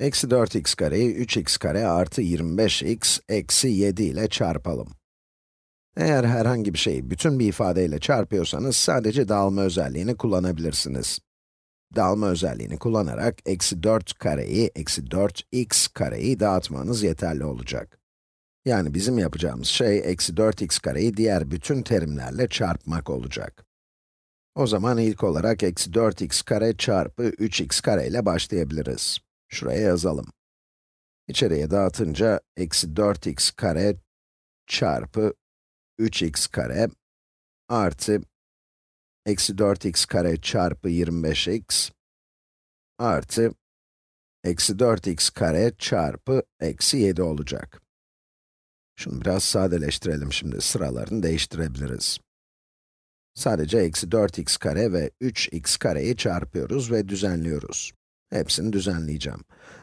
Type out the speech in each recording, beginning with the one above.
Eksi 4x kareyi 3x kare artı 25x eksi 7 ile çarpalım. Eğer herhangi bir şeyi bütün bir ifadeyle çarpıyorsanız sadece dağılma özelliğini kullanabilirsiniz. Dağılma özelliğini kullanarak eksi 4 kareyi eksi 4x kareyi dağıtmanız yeterli olacak. Yani bizim yapacağımız şey eksi 4x kareyi diğer bütün terimlerle çarpmak olacak. O zaman ilk olarak eksi 4x kare çarpı 3x kare ile başlayabiliriz. Şuraya yazalım. İçeriye dağıtınca eksi 4x kare çarpı 3x kare artı eksi 4x kare çarpı 25x artı eksi 4x kare çarpı eksi 7 olacak. Şunu biraz sadeleştirelim şimdi, sıralarını değiştirebiliriz. Sadece eksi 4x kare ve 3x kareyi çarpıyoruz ve düzenliyoruz. Hepsini düzenleyeceğim.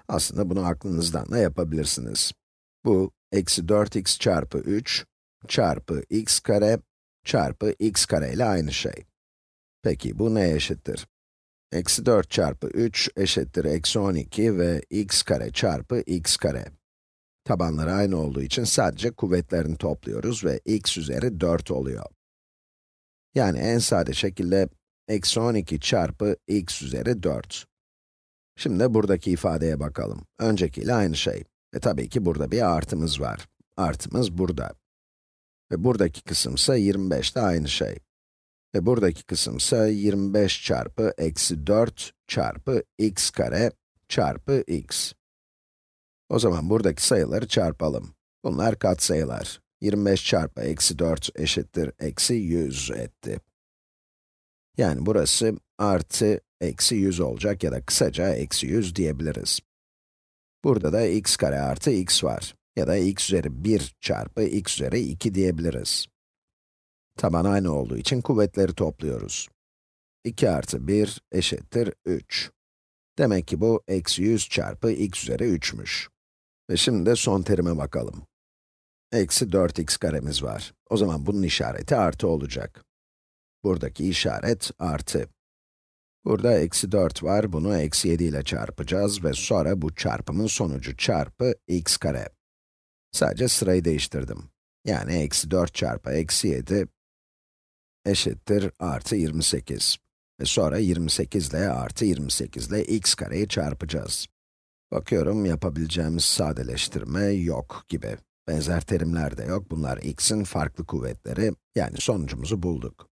Aslında bunu aklınızdan da yapabilirsiniz. Bu, eksi 4x çarpı 3 çarpı x kare çarpı x kare ile aynı şey. Peki, bu neye eşittir? Eksi 4 çarpı 3 eşittir eksi 12 ve x kare çarpı x kare. Tabanları aynı olduğu için sadece kuvvetlerini topluyoruz ve x üzeri 4 oluyor. Yani en sade şekilde eksi 12 çarpı x üzeri 4. Şimdi buradaki ifadeye bakalım. Öncekiyle aynı şey. Ve tabii ki burada bir artımız var. Artımız burada. Ve buradaki kısım ise 25 de aynı şey. Ve buradaki kısım ise 25 çarpı eksi 4 çarpı x kare çarpı x. O zaman buradaki sayıları çarpalım. Bunlar katsayılar. 25 çarpı eksi 4 eşittir eksi 100 etti. Yani burası artı eksi 100 olacak ya da kısaca eksi 100 diyebiliriz. Burada da x kare artı x var. Ya da x üzeri 1 çarpı x üzeri 2 diyebiliriz. Taban aynı olduğu için kuvvetleri topluyoruz. 2 artı 1 eşittir 3. Demek ki bu eksi 100 çarpı x üzeri 3'müş. Ve şimdi de son terime bakalım. Eksi 4x karemiz var. O zaman bunun işareti artı olacak. Buradaki işaret artı. Burada eksi 4 var, bunu eksi 7 ile çarpacağız ve sonra bu çarpımın sonucu çarpı x kare. Sadece sırayı değiştirdim. Yani eksi 4 çarpı eksi 7 eşittir artı 28. Ve sonra 28 ile artı 28 ile x kareyi çarpacağız. Bakıyorum yapabileceğimiz sadeleştirme yok gibi. Benzer terimler de yok, bunlar x'in farklı kuvvetleri, yani sonucumuzu bulduk.